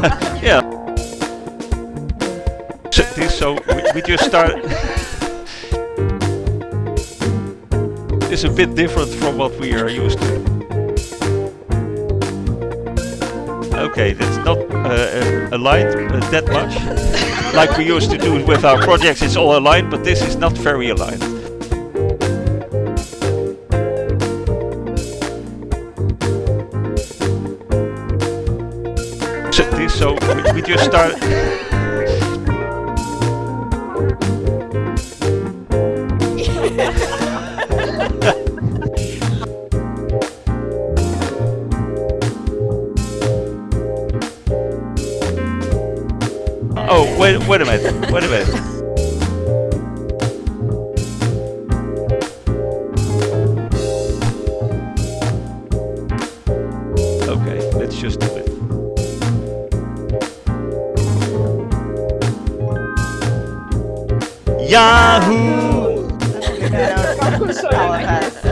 yeah. So, so we, just start. it's a bit different from what we are used to. Okay, that's not uh, aligned uh, that much. like we used to do with our projects, it's all aligned, but this is not very aligned. So, we, we just start. Oh, wait, wait a minute, wait a minute. Okay, let's just do it. Yahoo! All of us.